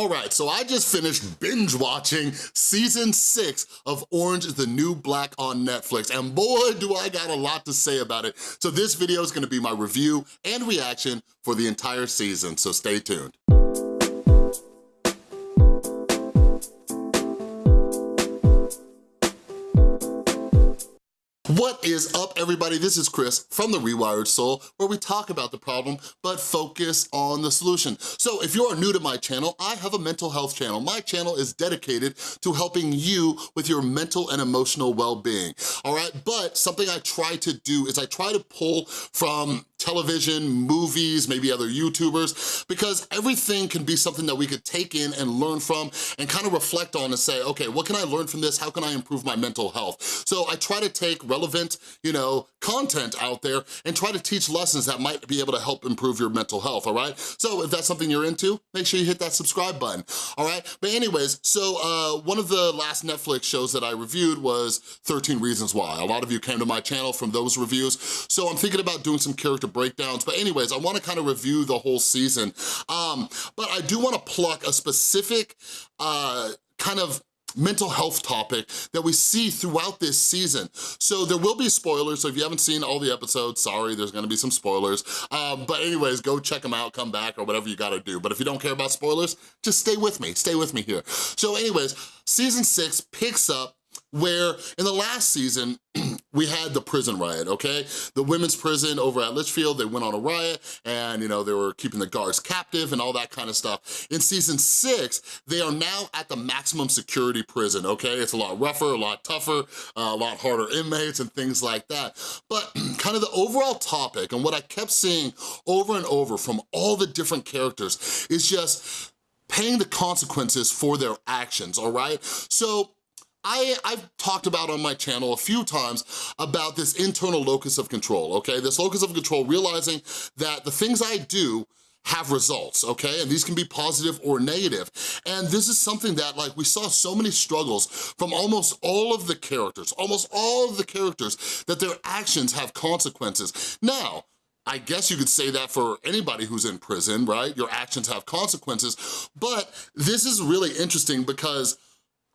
All right, so I just finished binge watching season six of Orange is the New Black on Netflix, and boy, do I got a lot to say about it. So this video is gonna be my review and reaction for the entire season, so stay tuned. What is up, everybody? This is Chris from The Rewired Soul, where we talk about the problem, but focus on the solution. So if you are new to my channel, I have a mental health channel. My channel is dedicated to helping you with your mental and emotional well-being, all right? But something I try to do is I try to pull from television, movies, maybe other YouTubers, because everything can be something that we could take in and learn from and kind of reflect on and say, okay, what can I learn from this? How can I improve my mental health? So I try to take relevant, you know, content out there and try to teach lessons that might be able to help improve your mental health, all right? So if that's something you're into, make sure you hit that subscribe button, all right? But anyways, so uh, one of the last Netflix shows that I reviewed was 13 Reasons Why. A lot of you came to my channel from those reviews, so I'm thinking about doing some character breakdowns. But anyways, I wanna kind of review the whole season. Um, but I do wanna pluck a specific uh, kind of mental health topic that we see throughout this season. So there will be spoilers, so if you haven't seen all the episodes, sorry, there's gonna be some spoilers. Um, but anyways, go check them out, come back, or whatever you gotta do. But if you don't care about spoilers, just stay with me, stay with me here. So anyways, season six picks up where in the last season, we had the prison riot, okay? The women's prison over at Litchfield, they went on a riot and, you know, they were keeping the guards captive and all that kind of stuff. In season six, they are now at the maximum security prison, okay? It's a lot rougher, a lot tougher, uh, a lot harder inmates and things like that. But kind of the overall topic and what I kept seeing over and over from all the different characters is just paying the consequences for their actions, all right? So I, I've talked about on my channel a few times about this internal locus of control, okay? This locus of control, realizing that the things I do have results, okay? And these can be positive or negative. And this is something that like we saw so many struggles from almost all of the characters, almost all of the characters, that their actions have consequences. Now, I guess you could say that for anybody who's in prison, right? Your actions have consequences, but this is really interesting because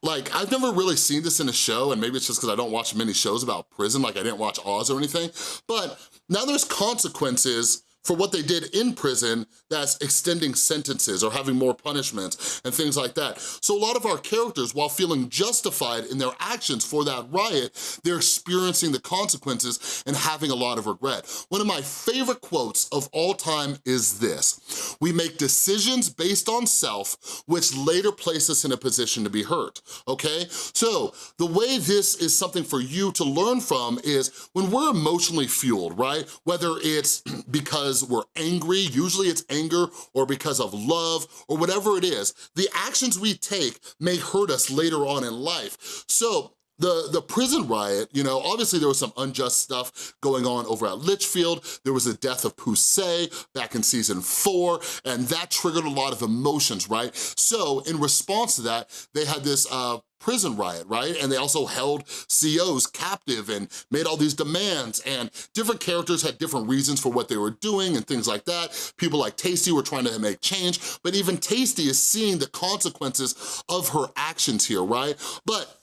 like, I've never really seen this in a show, and maybe it's just because I don't watch many shows about prison, like I didn't watch Oz or anything, but now there's consequences for what they did in prison that's extending sentences or having more punishments and things like that. So a lot of our characters, while feeling justified in their actions for that riot, they're experiencing the consequences and having a lot of regret. One of my favorite quotes of all time is this, we make decisions based on self, which later place us in a position to be hurt, okay? So the way this is something for you to learn from is when we're emotionally fueled, right? Whether it's because because we're angry, usually it's anger, or because of love, or whatever it is, the actions we take may hurt us later on in life. So the, the prison riot, you know, obviously there was some unjust stuff going on over at Litchfield. There was the death of Poussey back in season four, and that triggered a lot of emotions, right? So in response to that, they had this uh, prison riot, right? And they also held COs captive and made all these demands and different characters had different reasons for what they were doing and things like that. People like Taystee were trying to make change, but even Taystee is seeing the consequences of her actions here, right? But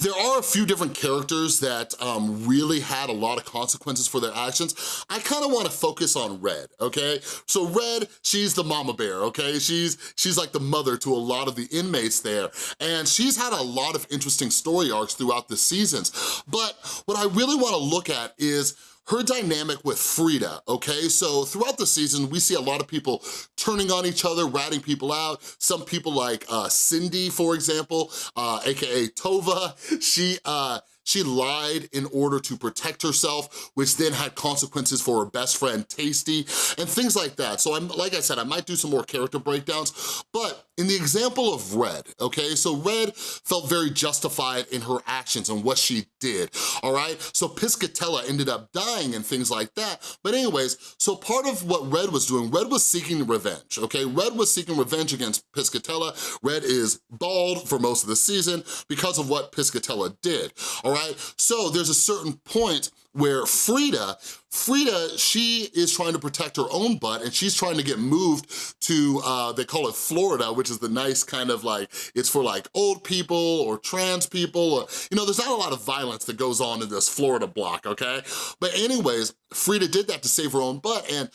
there are a few different characters that um, really had a lot of consequences for their actions. I kind of want to focus on Red, okay? So Red, she's the mama bear, okay? She's, she's like the mother to a lot of the inmates there, and she's had a lot of interesting story arcs throughout the seasons. But what I really want to look at is her dynamic with Frieda, okay? So throughout the season, we see a lot of people turning on each other, ratting people out. Some people like uh, Cindy, for example, uh, AKA Tova, she, uh, she lied in order to protect herself, which then had consequences for her best friend, Taystee, and things like that. So I'm, like I said, I might do some more character breakdowns, but in the example of Red, okay, so Red felt very justified in her actions and what she did, all right? So Piscatella ended up dying and things like that. But anyways, so part of what Red was doing, Red was seeking revenge, okay? Red was seeking revenge against Piscatella. Red is bald for most of the season because of what Piscatella did, all right? So there's a certain point where Frieda, Frieda, she is trying to protect her own butt and she's trying to get moved to, uh, they call it Florida, which is the nice kind of like, it's for like old people or trans people. Or, you know, there's not a lot of violence that goes on in this Florida block, okay? But anyways, Frieda did that to save her own butt and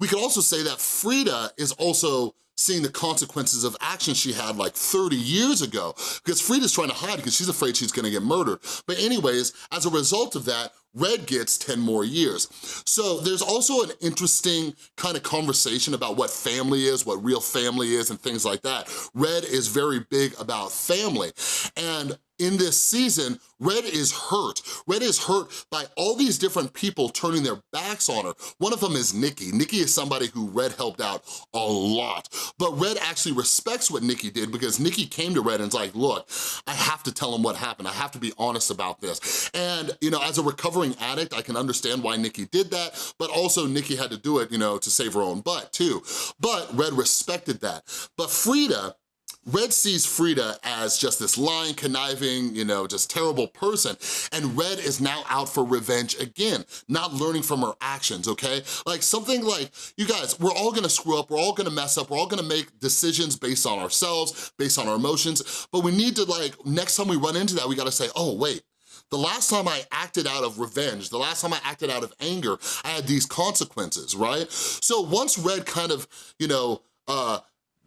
we could also say that Frieda is also seeing the consequences of actions she had like 30 years ago because Frieda's trying to hide because she's afraid she's gonna get murdered. But anyways, as a result of that, Red gets 10 more years. So there's also an interesting kind of conversation about what family is, what real family is, and things like that. Red is very big about family. And in this season, Red is hurt. Red is hurt by all these different people turning their backs on her. One of them is Nikki. Nikki is somebody who Red helped out a lot. But Red actually respects what Nikki did because Nikki came to Red and's like, look, I have to tell him what happened. I have to be honest about this. And, you know, as a recovering addict, I can understand why Nikki did that, but also Nikki had to do it, you know, to save her own butt too. But Red respected that. But Frieda, Red sees Frieda as just this lying, conniving, you know, just terrible person, and Red is now out for revenge again, not learning from her actions, okay? Like something like, you guys, we're all gonna screw up, we're all gonna mess up, we're all gonna make decisions based on ourselves, based on our emotions, but we need to like, next time we run into that, we gotta say, oh wait, the last time I acted out of revenge, the last time I acted out of anger, I had these consequences, right? So once Red kind of, you know, uh,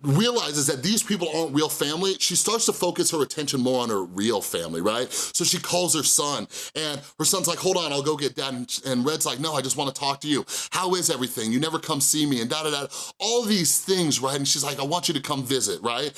realizes that these people aren't real family, she starts to focus her attention more on her real family, right? So she calls her son, and her son's like, hold on, I'll go get dad, and Red's like, no, I just wanna talk to you. How is everything? You never come see me, and da-da-da. All these things, right? And she's like, I want you to come visit, right?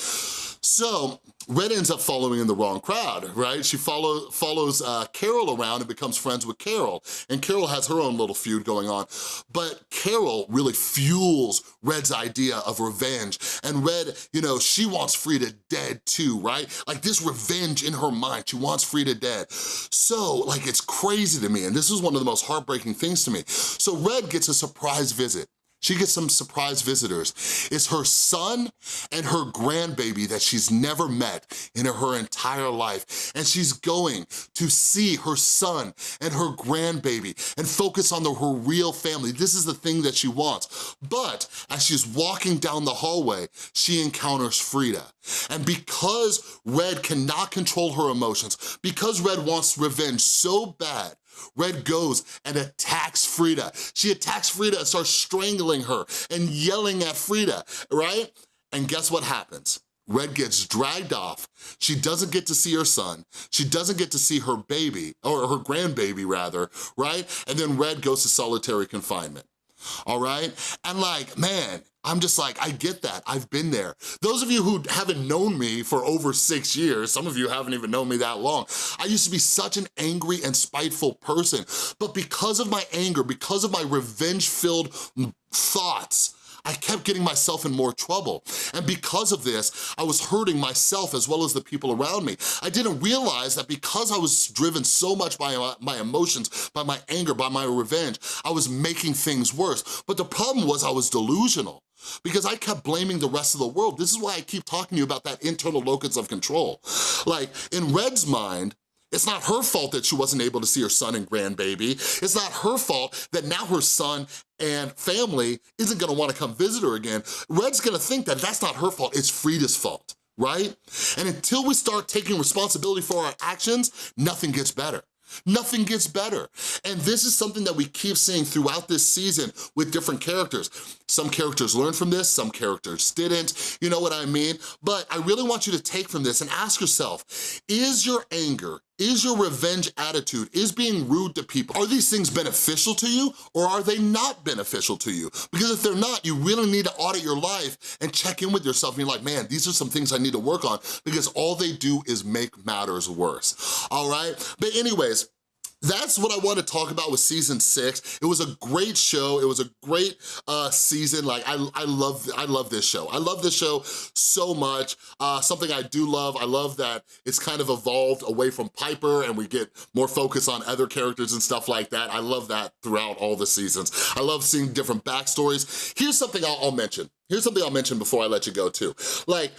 So Red ends up following in the wrong crowd, right? She follow, follows uh, Carol around and becomes friends with Carol. And Carol has her own little feud going on. But Carol really fuels Red's idea of revenge. And Red, you know, she wants Frieda dead too, right? Like this revenge in her mind, she wants Frieda dead. So, like, it's crazy to me. And this is one of the most heartbreaking things to me. So Red gets a surprise visit she gets some surprise visitors. It's her son and her grandbaby that she's never met in her entire life. And she's going to see her son and her grandbaby and focus on the, her real family. This is the thing that she wants. But as she's walking down the hallway, she encounters Frieda. And because Red cannot control her emotions, because Red wants revenge so bad, Red goes and attacks Frieda. She attacks Frieda and starts strangling her and yelling at Frieda, right? And guess what happens? Red gets dragged off. She doesn't get to see her son. She doesn't get to see her baby, or her grandbaby rather, right? And then Red goes to solitary confinement all right? And like, man, I'm just like, I get that, I've been there. Those of you who haven't known me for over six years, some of you haven't even known me that long, I used to be such an angry and spiteful person, but because of my anger, because of my revenge-filled thoughts, I kept getting myself in more trouble. And because of this, I was hurting myself as well as the people around me. I didn't realize that because I was driven so much by my, emotions, by my anger, by my revenge, I was making things worse. But the problem was I was delusional because I kept blaming the rest of the world. This is why I keep talking to you about that internal locus of control. Like, in Red's mind, it's not her fault that she wasn't able to see her son and grandbaby. It's not her fault that now her son and family isn't gonna wanna come visit her again. Red's gonna think that that's not her fault, it's Frieda's fault, right? And until we start taking responsibility for our actions, nothing gets better. Nothing gets better. And this is something that we keep seeing throughout this season with different characters. Some characters learned from this, some characters didn't, you know what I mean? But I really want you to take from this and ask yourself, is your anger, is your revenge attitude, is being rude to people, are these things beneficial to you or are they not beneficial to you? Because if they're not, you really need to audit your life and check in with yourself and be like, man, these are some things I need to work on because all they do is make matters worse, all right? But anyways, that's what I want to talk about with season six. It was a great show. It was a great uh, season. Like, I, I, love, I love this show. I love this show so much. Uh, something I do love, I love that it's kind of evolved away from Piper and we get more focus on other characters and stuff like that. I love that throughout all the seasons. I love seeing different backstories. Here's something I'll, I'll mention. Here's something I'll mention before I let you go too. Like,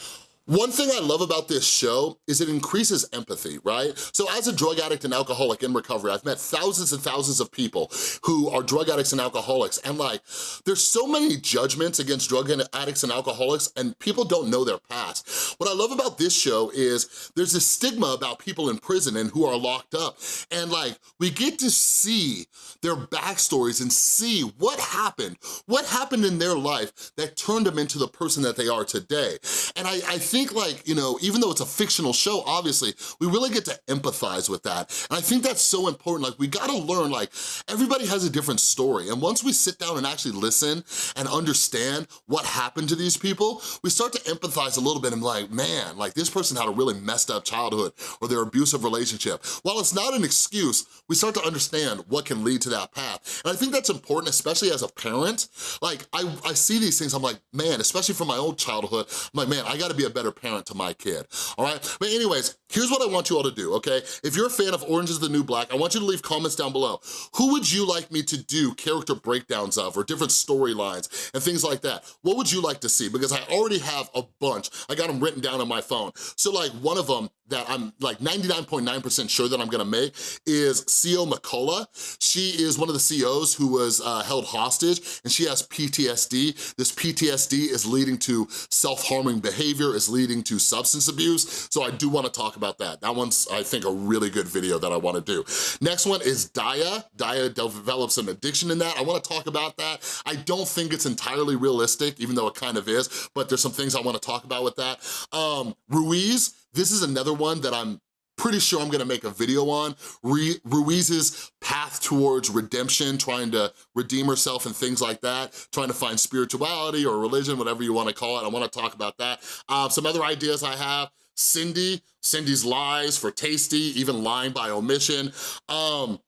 One thing I love about this show is it increases empathy, right? So as a drug addict and alcoholic in recovery, I've met thousands and thousands of people who are drug addicts and alcoholics, and like, there's so many judgments against drug addicts and alcoholics, and people don't know their past. What I love about this show is there's a stigma about people in prison and who are locked up, and like, we get to see their backstories and see what happened, what happened in their life that turned them into the person that they are today. And I, I think think like, you know, even though it's a fictional show, obviously, we really get to empathize with that. And I think that's so important. Like we gotta learn, like everybody has a different story. And once we sit down and actually listen and understand what happened to these people, we start to empathize a little bit and like, man, like this person had a really messed up childhood or their abusive relationship. While it's not an excuse, we start to understand what can lead to that path. And I think that's important, especially as a parent. Like I, I see these things, I'm like, man, especially from my own childhood, I'm like, man, I gotta be a better better parent to my kid, all right? But anyways, here's what I want you all to do, okay? If you're a fan of Orange is the New Black, I want you to leave comments down below. Who would you like me to do character breakdowns of or different storylines and things like that? What would you like to see? Because I already have a bunch. I got them written down on my phone. So like one of them that I'm like 99.9% sure that I'm gonna make is CO McCullough. She is one of the COs who was uh, held hostage and she has PTSD. This PTSD is leading to self-harming behavior, is leading to substance abuse. So I do wanna talk about that. That one's, I think, a really good video that I wanna do. Next one is Daya. Daya develops an addiction in that. I wanna talk about that. I don't think it's entirely realistic, even though it kind of is, but there's some things I wanna talk about with that. Um, Ruiz, this is another one that I'm pretty sure I'm gonna make a video on. Ruiz's path towards redemption, trying to redeem herself and things like that, trying to find spirituality or religion, whatever you wanna call it. I wanna talk about that. Uh, some other ideas I have, Cindy, Cindy's lies for Taystee, even lying by omission. Um,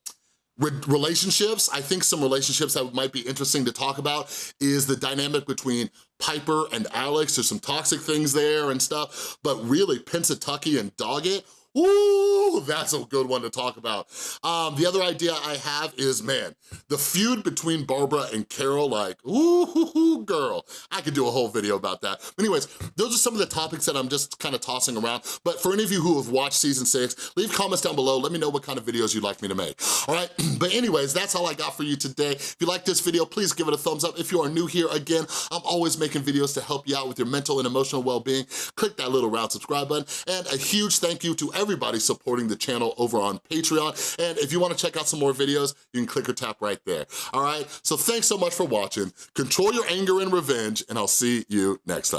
Re relationships, I think some relationships that might be interesting to talk about is the dynamic between Piper and Alex. There's some toxic things there and stuff, but really Pennsatucky and Doggett, Ooh, that's a good one to talk about. Um, the other idea I have is, man, the feud between Barbara and Carol, like, ooh, girl. I could do a whole video about that. Anyways, those are some of the topics that I'm just kind of tossing around. But for any of you who have watched season six, leave comments down below. Let me know what kind of videos you'd like me to make, all right? but anyways, that's all I got for you today. If you like this video, please give it a thumbs up. If you are new here, again, I'm always making videos to help you out with your mental and emotional well-being. Click that little round subscribe button. And a huge thank you to everybody supporting the channel over on Patreon. And if you wanna check out some more videos, you can click or tap right there, all right? So thanks so much for watching. Control your anger and revenge, and I'll see you next time.